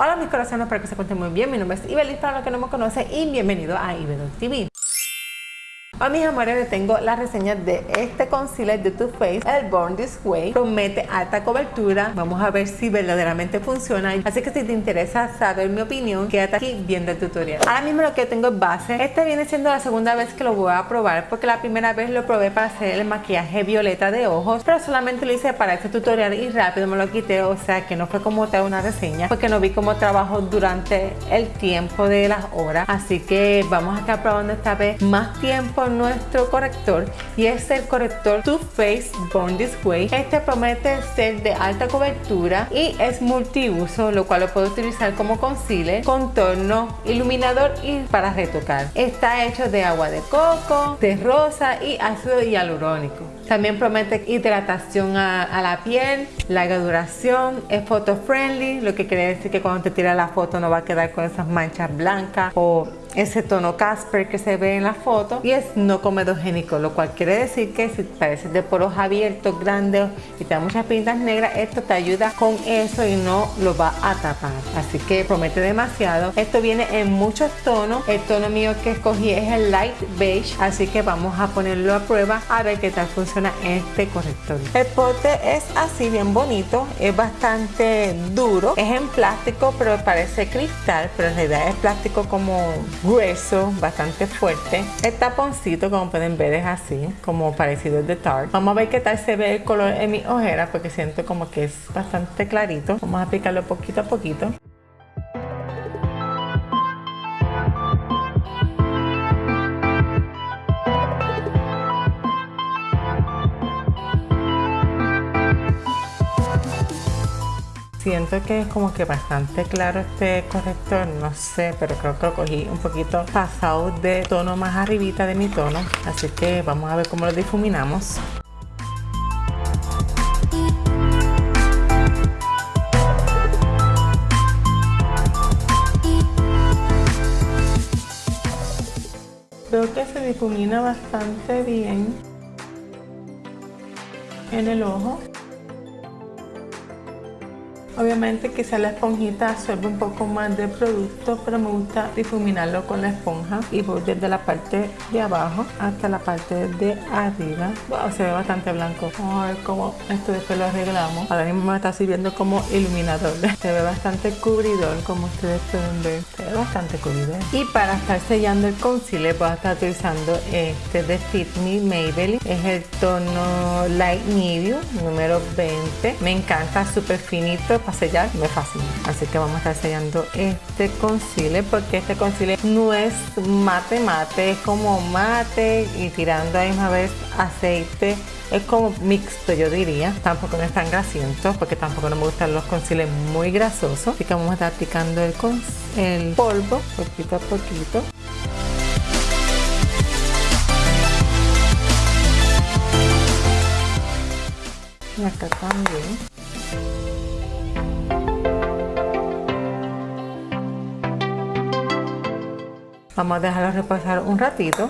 Hola mis corazones, espero que se encuentren muy bien. Mi nombre es Ibelis para los que no me conocen y bienvenido a Ibedon TV. Hoy mis amores les tengo la reseña de este concealer de Too Faced, el Born This Way. Promete alta cobertura. Vamos a ver si verdaderamente funciona. Así que si te interesa saber mi opinión, quédate aquí viendo el tutorial. Ahora mismo lo que tengo es base. Este viene siendo la segunda vez que lo voy a probar porque la primera vez lo probé para hacer el maquillaje violeta de ojos, pero solamente lo hice para este tutorial y rápido me lo quité. O sea que no fue como tal una reseña porque no vi cómo trabajo durante el tiempo de las horas. Así que vamos a estar probando esta vez más tiempo nuestro corrector y es el corrector Too Faced Born This Way. Este promete ser de alta cobertura y es multiuso, lo cual lo puedo utilizar como concealer, contorno, iluminador y para retocar. Está hecho de agua de coco, de rosa y ácido hialurónico. También promete hidratación a, la piel, larga duración, es photo friendly, lo que quiere decir que cuando te tira la foto no va a quedar con esas manchas blancas o ese tono Casper que se ve en la foto y es no comedogénico, lo cual quiere decir que si pareces de poros abiertos, grandes y te da muchas pintas negras, esto te ayuda con eso y no lo va a tapar. Así que promete demasiado. Esto viene en muchos tonos. El tono mío que escogí es el Light Beige, así que vamos a ponerlo a prueba a ver qué tal funciona este corrector. El pote es así bien bonito, es bastante duro, es en plástico pero parece cristal, pero en realidad es plástico como grueso, bastante fuerte. El taponcito, como pueden ver, es así, como parecido al de Tarte. Vamos a ver qué tal se ve el color en mi ojera, porque siento como que es bastante clarito. Vamos a aplicarlo poquito a poquito. Siento que es como que bastante claro este corrector, no sé, pero creo que lo cogí un poquito pasado de tono más arribita de mi tono, así que vamos a ver cómo lo difuminamos. Creo que se difumina bastante bien en el ojo. Obviamente quizá la esponjita absorbe un poco más de producto, pero me gusta difuminarlo con la esponja y voy desde la parte de abajo hasta la parte de arriba. Wow, se ve bastante blanco. Vamos a ver cómo esto después lo arreglamos. Ahora mismo me está sirviendo como iluminador. Se ve bastante cubridor, como ustedes pueden ver. Bastante cubridor. Y para estar sellando el concealer voy a estar utilizando este de Fit Me Maybelline. Es el tono Light Medium, número 20. Me encanta, súper finito para sellar me fascina así que vamos a estar sellando este concealer porque este concealer no es mate mate es como mate y tirando a misma vez aceite es como mixto yo diría tampoco no es tan grasiento porque tampoco no me gustan los concealers muy grasosos así que vamos a estar aplicando el, el polvo poquito a poquito y acá también Vamos a dejarlo reposar un ratito.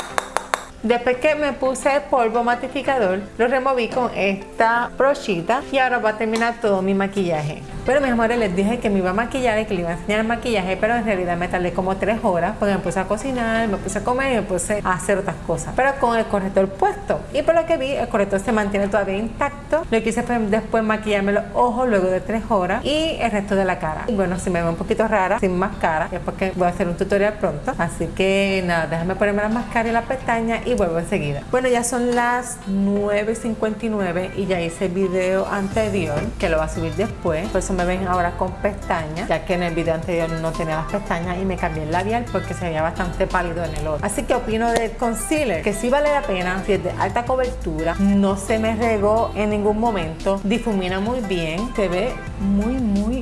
Después que me puse el polvo matificador, lo removí con esta brochita y ahora va a terminar todo mi maquillaje. Pero mis amores, les dije que me iba a maquillar y que le iba a enseñar el maquillaje, pero en realidad me tardé como 3 horas porque me puse a cocinar, me puse a comer y me puse a hacer otras cosas. Pero con el corrector puesto. Y por lo que vi, el corrector se mantiene todavía intacto. Lo que hice fue después maquillarme los ojos luego de 3 horas y el resto de la cara. Y bueno, si me veo un poquito rara, sin máscara, es porque voy a hacer un tutorial pronto. Así que nada, déjame ponerme la máscara y la pestaña y vuelvo enseguida. Bueno, ya son las 9.59 y ya hice el video anterior que lo va a subir después. Por eso me ven ahora con pestañas, ya que en el video anterior no tenía las pestañas y me cambié el labial porque se veía bastante pálido en el otro. Así que opino del concealer, que sí vale la pena, si es de alta cobertura, no se me regó en ningún momento, difumina muy bien, se ve muy muy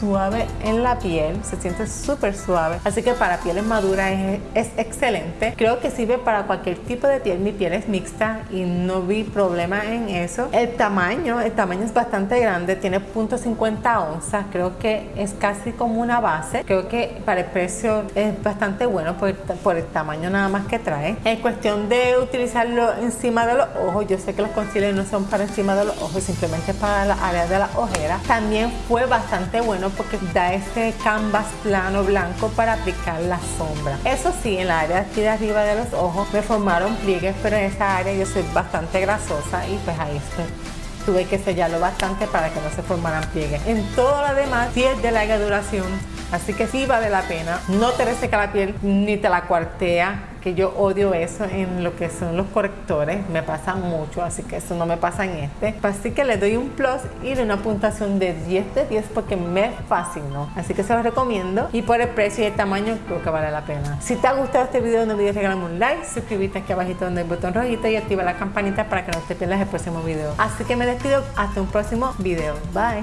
suave en la piel, se siente súper suave, así que para pieles maduras es, es, excelente. Creo que sirve para cualquier tipo de piel, mi piel es mixta y no vi problema en eso. El tamaño, el tamaño es bastante grande, tiene .50 onzas, creo que es casi como una base. Creo que para el precio es bastante bueno por por el tamaño nada más que trae. En cuestión de utilizarlo encima de los ojos, yo sé que los concealers no son para encima de los ojos, simplemente para la área de la ojera. También fue bastante bueno porque da ese canvas plano blanco para aplicar la sombra. Eso sí, en la área aquí de arriba de los ojos me formaron pliegues, pero en esa área yo soy bastante grasosa y pues ahí estoy tuve que sellarlo bastante para que no se formaran pliegues. En todo lo demás, sí es de larga duración, así que sí vale la pena. No te reseca la piel ni te la cuartea que yo odio eso en lo que son los correctores, me pasa mucho, así que eso no me pasa en este. Así que le doy un plus y de una puntuación de 10 de 10 porque me fascinó. Así que se los recomiendo y por el precio y el tamaño creo que vale la pena. Si te ha gustado este video no olvides regalarme un like, suscribirte aquí abajito donde el botón rojito y activa la campanita para que no te pierdas el próximo video. Así que me despido hasta un próximo video. Bye.